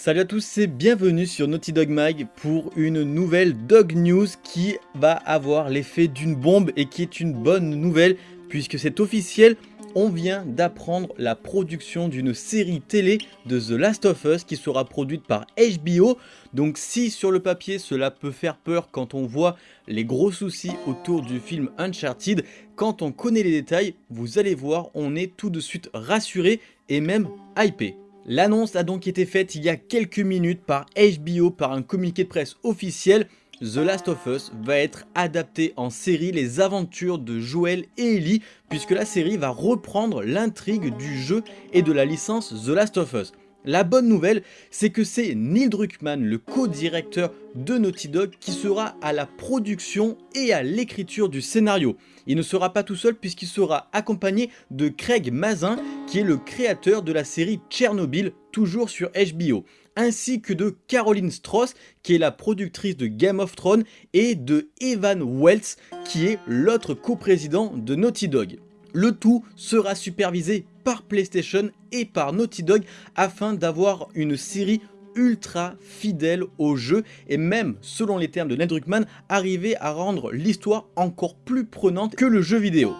Salut à tous et bienvenue sur Naughty Dog Mag pour une nouvelle Dog News qui va avoir l'effet d'une bombe et qui est une bonne nouvelle puisque c'est officiel, on vient d'apprendre la production d'une série télé de The Last of Us qui sera produite par HBO. Donc si sur le papier cela peut faire peur quand on voit les gros soucis autour du film Uncharted, quand on connaît les détails, vous allez voir, on est tout de suite rassuré et même hypé. L'annonce a donc été faite il y a quelques minutes par HBO par un communiqué de presse officiel. The Last of Us va être adapté en série les aventures de Joel et Ellie puisque la série va reprendre l'intrigue du jeu et de la licence The Last of Us. La bonne nouvelle, c'est que c'est Neil Druckmann, le co-directeur de Naughty Dog, qui sera à la production et à l'écriture du scénario. Il ne sera pas tout seul puisqu'il sera accompagné de Craig Mazin, qui est le créateur de la série Tchernobyl, toujours sur HBO, ainsi que de Caroline Strauss, qui est la productrice de Game of Thrones, et de Evan Wells, qui est l'autre coprésident de Naughty Dog. Le tout sera supervisé par PlayStation et par Naughty Dog afin d'avoir une série ultra fidèle au jeu et même, selon les termes de Ned Druckmann, arriver à rendre l'histoire encore plus prenante que le jeu vidéo.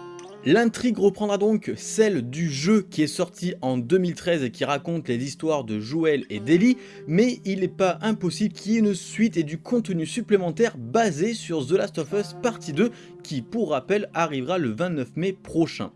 L'intrigue reprendra donc celle du jeu qui est sorti en 2013 et qui raconte les histoires de Joel et d'Ellie, mais il n'est pas impossible qu'il y ait une suite et du contenu supplémentaire basé sur The Last of Us Partie 2 qui, pour rappel, arrivera le 29 mai prochain.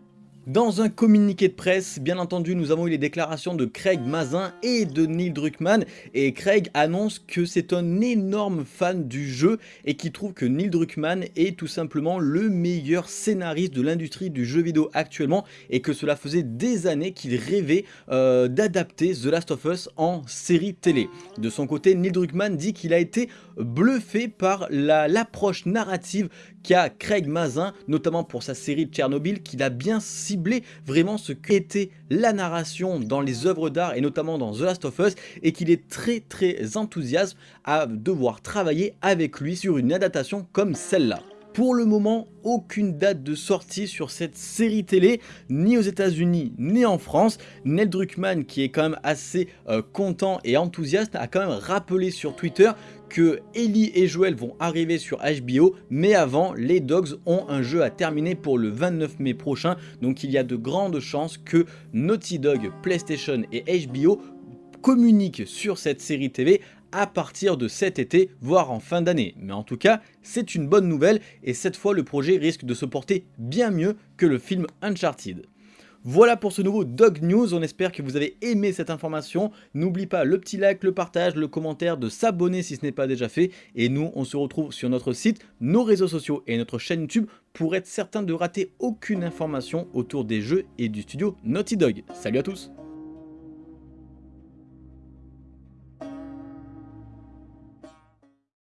Dans un communiqué de presse, bien entendu, nous avons eu les déclarations de Craig Mazin et de Neil Druckmann et Craig annonce que c'est un énorme fan du jeu et qui trouve que Neil Druckmann est tout simplement le meilleur scénariste de l'industrie du jeu vidéo actuellement et que cela faisait des années qu'il rêvait euh, d'adapter The Last of Us en série télé. De son côté, Neil Druckmann dit qu'il a été bluffé par l'approche narrative qu'a Craig Mazin, notamment pour sa série Tchernobyl, qu'il a bien ciblé vraiment ce qu'était la narration dans les œuvres d'art et notamment dans The Last of Us et qu'il est très très enthousiaste à devoir travailler avec lui sur une adaptation comme celle-là. Pour le moment, aucune date de sortie sur cette série télé, ni aux états unis ni en France. Neil Druckmann, qui est quand même assez euh, content et enthousiaste, a quand même rappelé sur Twitter que Ellie et Joel vont arriver sur HBO, mais avant, les Dogs ont un jeu à terminer pour le 29 mai prochain, donc il y a de grandes chances que Naughty Dog, PlayStation et HBO communiquent sur cette série TV à partir de cet été, voire en fin d'année. Mais en tout cas, c'est une bonne nouvelle et cette fois le projet risque de se porter bien mieux que le film Uncharted. Voilà pour ce nouveau Dog News, on espère que vous avez aimé cette information. N'oublie pas le petit like, le partage, le commentaire, de s'abonner si ce n'est pas déjà fait. Et nous, on se retrouve sur notre site, nos réseaux sociaux et notre chaîne YouTube pour être certain de rater aucune information autour des jeux et du studio Naughty Dog. Salut à tous